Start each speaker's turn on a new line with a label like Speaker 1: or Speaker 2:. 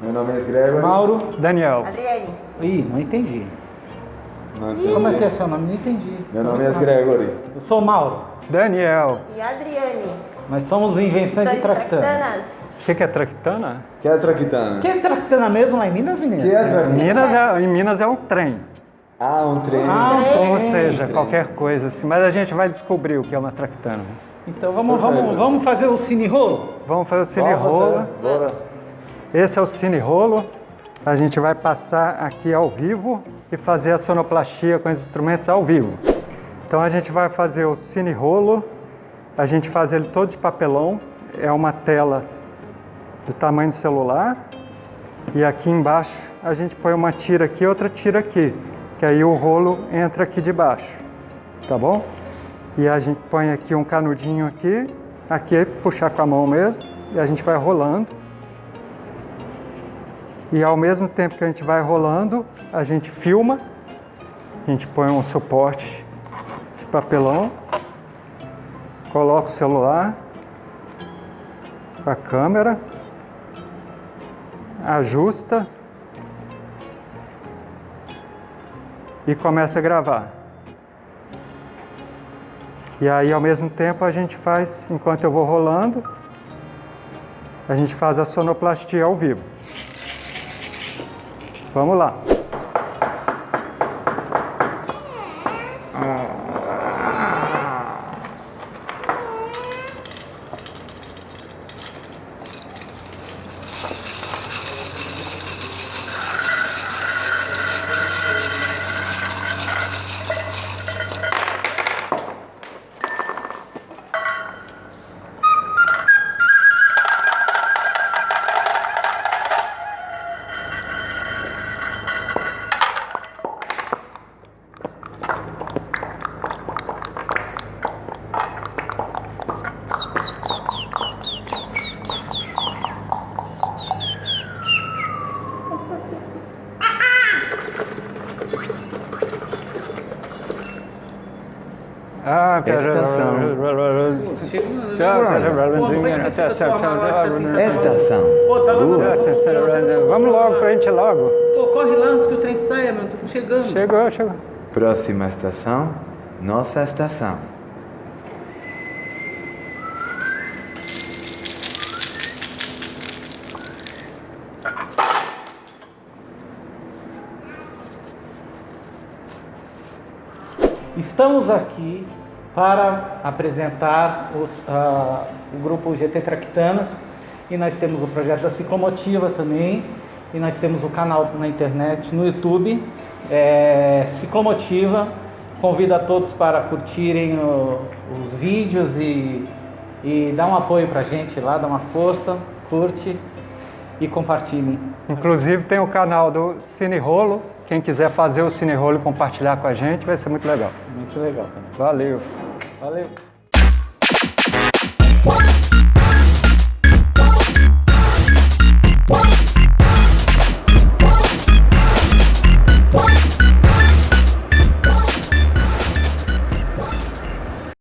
Speaker 1: Meu nome é Gregory.
Speaker 2: Mauro.
Speaker 3: Daniel.
Speaker 4: Adriane.
Speaker 2: Ih, não entendi.
Speaker 1: Não entendi.
Speaker 2: Como é que é seu nome? Não entendi.
Speaker 1: Meu nome é Gregory.
Speaker 2: Eu sou Mauro.
Speaker 3: Daniel.
Speaker 4: E Adriane.
Speaker 2: Nós somos Invenções e Tractanas.
Speaker 3: O que, que é tractana?
Speaker 1: Que é traquitana?
Speaker 2: Que é Tractana mesmo lá em Minas, meninas?
Speaker 1: Que é traquitana?
Speaker 3: Minas é, em Minas é um trem.
Speaker 1: Ah, um trem.
Speaker 2: Ah, um trem.
Speaker 3: Ou seja, qualquer coisa assim. Mas a gente vai descobrir o que é uma tractana.
Speaker 2: Então vamos, vamos, vamos fazer o cine rolo?
Speaker 3: Vamos fazer o cine
Speaker 1: Vamos
Speaker 3: rolo.
Speaker 1: Bora.
Speaker 3: Esse é o cine rolo. A gente vai passar aqui ao vivo e fazer a sonoplastia com os instrumentos ao vivo. Então a gente vai fazer o cine rolo. A gente faz ele todo de papelão. É uma tela do tamanho do celular. E aqui embaixo a gente põe uma tira aqui e outra tira aqui. Que aí o rolo entra aqui de baixo. Tá bom? E a gente põe aqui um canudinho aqui. Aqui é puxar com a mão mesmo. E a gente vai rolando. E ao mesmo tempo que a gente vai rolando, a gente filma. A gente põe um suporte de papelão. Coloca o celular com a câmera. Ajusta. E começa a gravar. E aí, ao mesmo tempo, a gente faz, enquanto eu vou rolando, a gente faz a sonoplastia ao vivo. Vamos lá. Ah,
Speaker 1: Estação. Estação.
Speaker 5: Logo.
Speaker 3: Vamos logo pra gente logo.
Speaker 5: Pô, corre lá antes que o trem saia, meu. Tô chegando.
Speaker 3: Chegou, chegou.
Speaker 1: Próxima estação, nossa estação.
Speaker 2: Estamos aqui para apresentar os, ah, o grupo GT Tractanas e nós temos o projeto da Ciclomotiva também e nós temos o canal na internet, no YouTube, é, Ciclomotiva. Convido a todos para curtirem o- os vídeos e, e dar um apoio para a gente lá, dar uma força, curte e compartilhem.
Speaker 3: Inclusive tem o canal do Cine Rolo. Quem quiser fazer o Cine Rolo e compartilhar com a gente, vai ser muito legal.
Speaker 2: Muito legal também.
Speaker 3: Valeu.
Speaker 2: Valeu!